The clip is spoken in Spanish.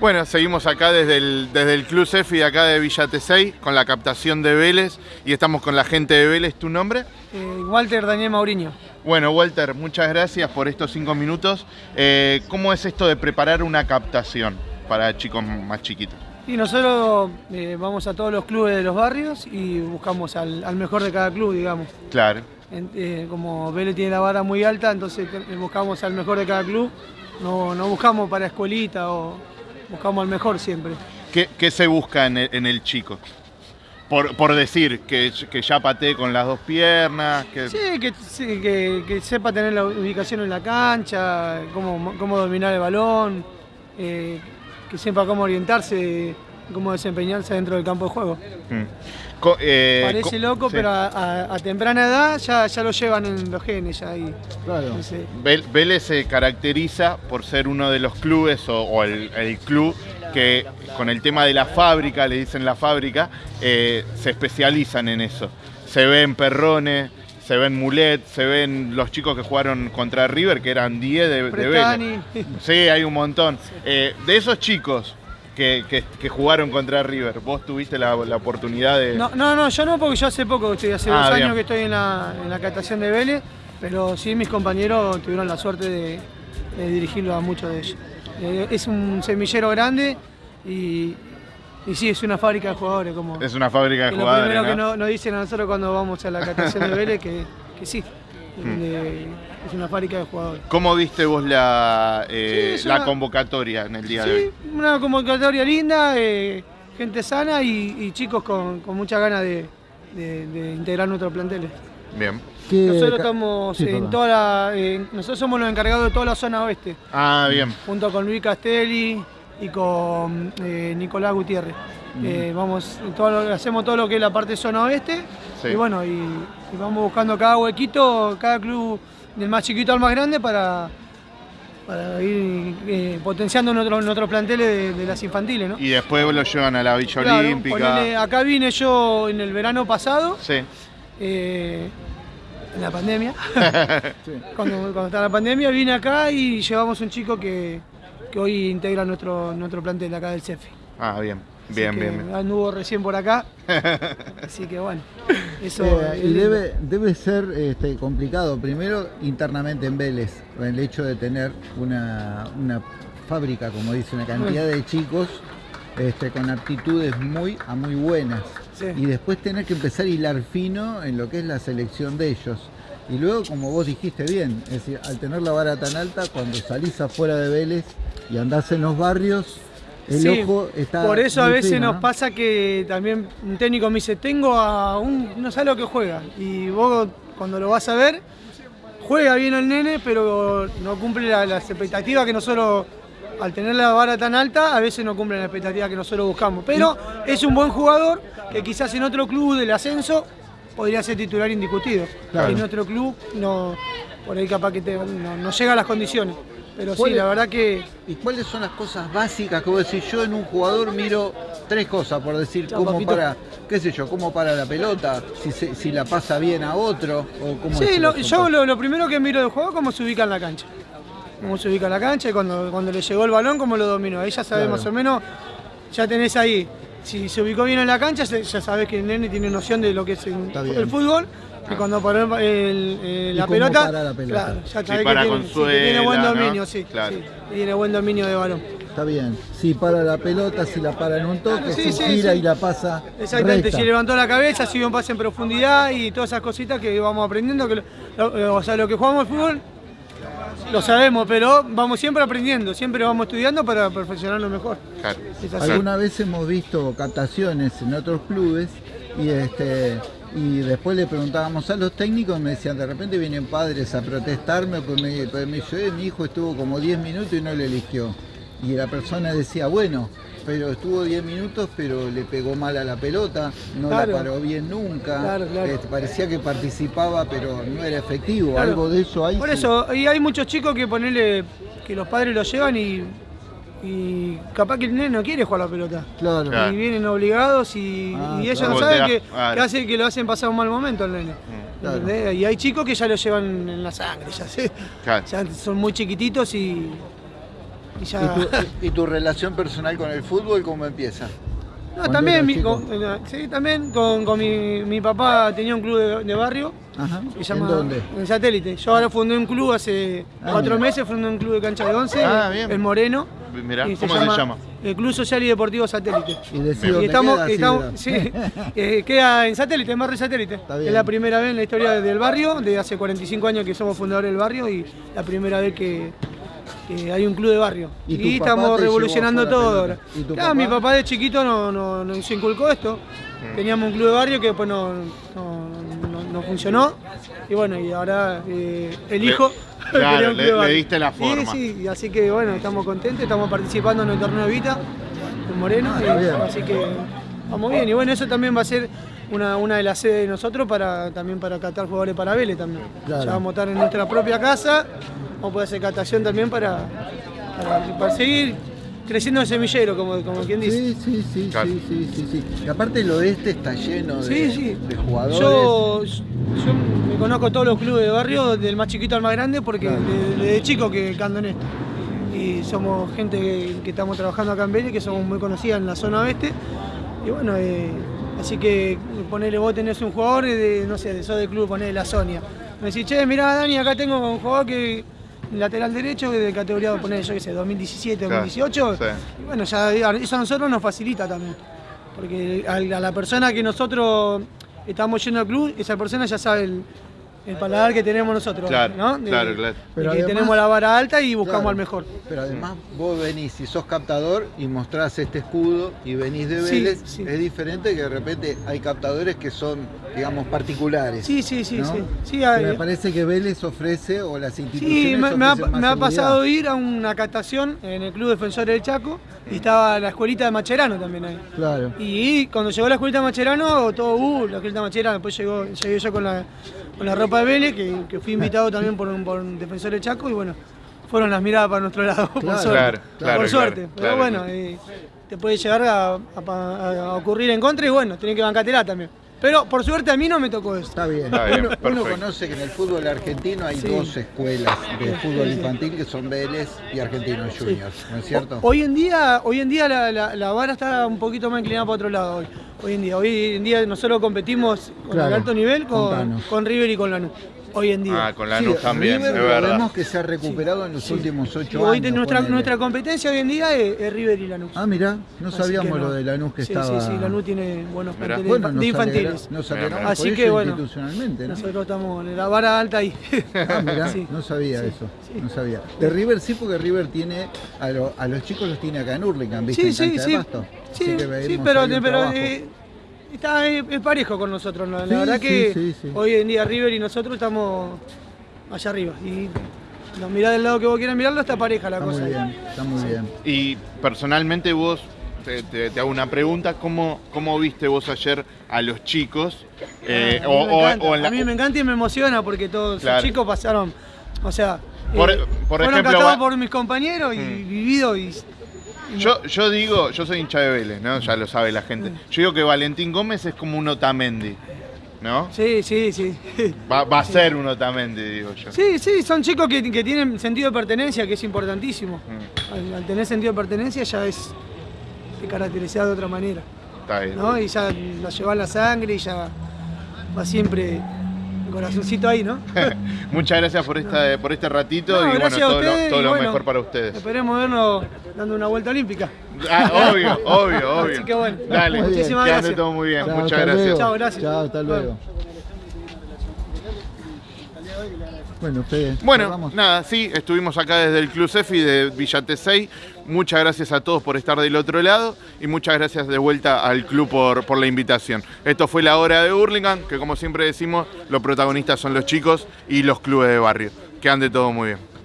Bueno, seguimos acá desde el, desde el Club Cefi acá de Villa Tesey con la captación de Vélez y estamos con la gente de Vélez. ¿Tu nombre? Eh, Walter Daniel Mauriño. Bueno, Walter, muchas gracias por estos cinco minutos. Eh, ¿Cómo es esto de preparar una captación para chicos más chiquitos? Y nosotros eh, vamos a todos los clubes de los barrios y buscamos al, al mejor de cada club, digamos. Claro. En- como Vélez tiene la vara muy alta, entonces buscamos al mejor de cada club. No, no buscamos para escuelita o buscamos al mejor siempre. ¿Qué, qué se busca en el, en el chico? Por, por decir que, que ya patee con las dos piernas, que... Sí, que, sí, que- que sepa tener la ubicación en la cancha, cómo, cómo dominar el balón, eh, que sepa cómo orientarse, cómo desempeñarse dentro del campo de juego. Mm. Eh, Parece co- loco, sí. pero a, a- a temprana edad ya, ya lo llevan en los genes. Ya ahí. Claro. Vélez se caracteriza por ser uno de los clubes o, o el, el club que con el tema de la fábrica, le dicen la fábrica, eh, se especializan en eso. Se ven perrones, se ven mulet, se ven los chicos que jugaron contra River, que eran 10 de, de Vélez. Sí, hay un montón. Eh, de esos chicos que, que- que jugaron contra River, ¿vos tuviste la, la oportunidad de...? No, no, no, yo no, porque yo hace poco, estoy, hace Ah, dos bien. años que estoy en la, en la captación de Vélez, pero sí mis compañeros tuvieron la suerte de, de dirigirlo a muchos de ellos. Eh, es un semillero grande y, y sí, es una fábrica de jugadores. Como, Es una fábrica de que lo jugadores, primero que ¿no? no- nos dicen a nosotros cuando vamos a la captación de Vélez, que, que sí, Hmm. de- es una fábrica de jugadores. ¿Cómo viste vos la, eh, Sí, es la una- convocatoria en el día de Sí, hoy? una convocatoria linda, eh, gente sana y, y chicos con, con muchas ganas de, de- de integrar nuestros planteles. Bien. ¿Qué Nosotros estamos Sí, en toda la, eh, nosotros somos los encargados de toda la zona oeste, Ah, bien. junto con Luis Castelli y con eh, Nicolás Gutiérrez. Eh, vamos, todo lo- hacemos todo lo que es la parte zona oeste Sí. y bueno, y, y vamos buscando cada huequito, cada club del más chiquito al más grande para, para ir eh, potenciando nuestros nuestros planteles de, de las infantiles. ¿no? Y después lo llevan a la Villa Claro, Olímpica. ponele, acá vine yo en el verano pasado, Sí. eh, en la pandemia. cuando, cuando estaba la pandemia, vine acá y llevamos un chico que, que hoy integra nuestro, nuestro plantel acá del CEFI. Ah, bien. Bien, que bien, bien. Anduvo recién por acá. Así que bueno, eso Eh, es y debe, debe ser este, complicado, primero internamente en Vélez, el hecho de tener una, una fábrica, como dice, una cantidad de chicos este, con aptitudes muy a muy buenas. Sí. Y después tener que empezar a hilar fino en lo que es la selección de ellos. Y luego, como vos dijiste bien, es decir, al tener la vara tan alta, cuando salís afuera de Vélez y andás en los barrios, el Sí, ojo está. Por eso a veces fino, nos ¿no? pasa que también un técnico me dice, tengo a un, no sabe lo que juega. Y vos cuando lo vas a ver, juega bien el nene, pero no cumple la- las expectativas que nosotros, al tener la vara tan alta, a veces no cumple las expectativas que nosotros buscamos. Pero es un buen jugador que quizás en otro club del ascenso podría ser titular indiscutido. Claro. En nuestro club no, por ahí capaz que te- no, no llega a las condiciones. Pero sí, ¿Cuál es- la verdad que... ¿Y cuáles son las cosas básicas que vos decís? Yo en un jugador miro tres cosas, por decir, Chao, cómo papito. para, qué sé yo, cómo para la pelota, si, se- si la pasa bien a otro, o cómo Sí, lo- yo lo, lo primero que miro del juego es cómo se ubica en la cancha. Cómo se ubica en la cancha y cuando, cuando le llegó el balón, cómo lo dominó. Ahí ya Claro. más o menos, ya tenés ahí. Si se ubicó bien en la cancha, ya sabes que el nene tiene noción de lo que es el, fútbol. Y cuando paró el- el- Y la, cómo pelota, para la pelota. claro, ya para que, tiene, sí, que tiene buen suela, ¿no? dominio, sí, Claro. sí, tiene buen dominio de balón. Está bien. Si para la pelota, si la para en un toque, Claro, sí, si gira sí. y la pasa. Exactamente, recta. si levantó la cabeza, si dio un pase en profundidad y todas esas cositas que vamos aprendiendo, que lo- lo- o sea, lo que jugamos al fútbol lo sabemos, pero vamos siempre aprendiendo, siempre vamos estudiando para perfeccionarlo mejor. Claro. Alguna vez hemos visto captaciones en otros clubes y este y después le preguntábamos a los técnicos y me decían, de repente vienen padres a protestarme, pues me, pues me dice, "Eh, mi hijo estuvo como 10 minutos y no le eligió. Y la persona decía, bueno, pero estuvo 10 minutos, pero le pegó mal a la pelota, no Claro. la paró bien nunca, Claro, claro. este, parecía que participaba, pero no era efectivo, Claro. algo de eso hay. Por sí. eso, y hay muchos chicos que ponerle que los padres lo llevan y, y capaz que el nene no quiere jugar la pelota. Claro. Claro. Y vienen obligados y, Ah, y ellos claro. no saben que, que hace que lo hacen pasar un mal momento al nene. Mm. Y hay chicos que ya lo llevan en la sangre, ya sé. Claro. Ya son muy chiquititos y, Y ya... ¿Y tu, y tu relación personal con el fútbol cómo empieza? No, también, mi- con, eh, sí, también con, con mi, mi papá tenía un club de, de barrio. Ajá. que ¿En se llama, dónde? En satélite. Yo ahora fundé un club hace Ah, cuatro mira. meses, fundé un club de cancha de once, Ah, bien. el Moreno. Mirá, y ¿cómo se llama? El Club Social y Deportivo Satélite. Y Y estamos, queda, estamos- sí, eh, queda en satélite, en barrio satélite. Está Es la primera vez en la historia del barrio, de hace 45 años que somos fundadores del barrio y la primera vez que, que hay un club de barrio. ¿Y estamos revolucionando todo ahora. ¿Y tu Claro, papá? mi papá de chiquito no, no- nos inculcó esto. Mm. Teníamos un club de barrio que después no, no- no- no funcionó. Y bueno, y ahora eh, el Le- hijo. claro, le- club de le barrio. diste la forma. Sí, sí, y así que bueno, estamos contentos, estamos participando en el torneo de Vita, en Moreno, Ah, y- así que vamos bien. Y bueno, eso también va a ser una, una de las sedes de nosotros para también para catar jugadores para Vélez también. Claro. Ya vamos a estar en nuestra propia casa, vamos a poder hacer catación también para, para, para seguir creciendo el semillero, como, como quien dice. Sí, sí, sí, Claro. sí, sí, sí, sí. Y aparte el oeste está lleno de, Sí, sí. de jugadores. Yo, yo me conozco todos los clubes de barrio, del más chiquito al más grande, porque Claro. de- desde chico que canto en esto. Y somos gente que, que estamos trabajando acá en Vélez, que somos muy conocidas en la zona oeste. Y bueno, eh, así que ponele vos tenés un jugador de, no sé, de sos del club, ponele la Sonia. Me decís, che, mirá Dani, acá tengo un jugador que lateral derecho, que de categoría, poner yo qué sé, 2017, Claro, 2018. sí. Y bueno, ya eso a nosotros nos facilita también. Porque a la persona que nosotros estamos yendo al club, esa persona ya sabe el, el paladar que tenemos nosotros. Claro, ¿no? De- claro, claro. de Pero que además- tenemos la vara alta y buscamos Claro. al mejor. Pero además vos venís y sos captador y mostrás este escudo y venís de Vélez, sí. es diferente que de repente hay captadores que son, digamos, particulares. Sí, sí, sí, ¿no? sí. Sí, Que hay- me parece que Vélez ofrece o las instituciones Sí, me, me ha, me ha pasado ir a una catación en el Club Defensor del Chaco y estaba la escuelita de Macherano también ahí. Claro. Y cuando llegó la escuelita de Macherano, todo, uh, la escuelita de Macherano, después llegó, llegué yo con la, con la ropa de Vélez, que, que fui invitado también por un, por un defensor del Chaco y bueno, fueron las miradas para nuestro lado, por suerte. claro, claro, por suerte. claro, Pero bueno, eh, te puede llegar a, a- a ocurrir en contra y bueno, tenés que bancártela también. Pero por suerte a mí no me tocó eso. Está bien. Está bien, uno, conoce que en el fútbol argentino hay Sí. dos escuelas de fútbol infantil que son Vélez y Argentinos Juniors, ¿no es cierto? Hoy en día, hoy en día la, la- la vara está un poquito más inclinada para otro lado hoy. Hoy en día, hoy en día nosotros competimos con Claro, el alto nivel con River y con Lanús. Hoy en día. Ah, con la Sí, NUS también, River es verdad. vemos que se ha recuperado en los Sí. últimos ocho hoy años. nuestra, nuestra competencia hoy en día es, es River y Lanús. Ah, mirá, no Así sabíamos no. lo de Lanús que sí, estaba... Sí, sí, Lanús tiene buenos planteles Bueno, de infantiles. alegra- nos Mirá, alegramos mirá. por Así eso que, bueno, ¿no? Nosotros estamos en la vara alta ahí. Ah, mirá, Sí. no sabía Sí, eso, sí. no sabía. De River sí, porque River tiene, a, lo- a los chicos los tiene acá en Hurlingham, ¿viste? Sí, en sí, sí. Sí, sí, pero, pero eh, está es, parejo con nosotros. La, la Sí, verdad sí, que sí, sí. hoy en día River y nosotros estamos allá arriba. Y nos mirá del lado que vos quieras mirarlo, está pareja la Está cosa. muy bien, está muy bien. Y personalmente vos, te, te- te hago una pregunta, ¿cómo, ¿cómo viste vos ayer a los chicos? Eh, a, mí me o- encanta, o en la- a mí me encanta y me emociona porque todos Claro. los chicos pasaron, o sea, Por- eh, por fueron ejemplo, va- por mis compañeros y Mm. vivido y Yo, yo digo, yo soy hincha de Vélez, ¿no? Ya lo sabe la gente. Yo digo que Valentín Gómez es como un Otamendi, ¿no? sí, sí, sí. Va, va a ser un Otamendi, digo yo. Sí, sí, son chicos que, que tienen sentido de pertenencia, que es importantísimo. Mm, Al, al tener sentido de pertenencia ya es te caracterizado de otra manera, está bien. ¿no? Y ya lo lleva la sangre y ya va siempre corazoncito ahí, ¿no? Muchas gracias por esta, por este ratito No, y bueno, gracias a todo lo, ustedes todo y lo bueno, mejor para ustedes. Esperemos vernos dando una vuelta olímpica. Ah, obvio, obvio, obvio. Así que bueno. Dale. Muchísimas que ande gracias. todo muy bien. Chao, Muchas gracias. luego. Chao, gracias. Chao, hasta luego. Bueno, Bueno, cerramos. nada, sí, estuvimos acá desde el Club Cefi de Villa Tesey. Muchas gracias a todos por estar del otro lado y muchas gracias de vuelta al club por, por la invitación. Esto fue la hora de Hurlingham, que como siempre decimos, los protagonistas son los chicos y los clubes de barrio. Que ande todo muy bien.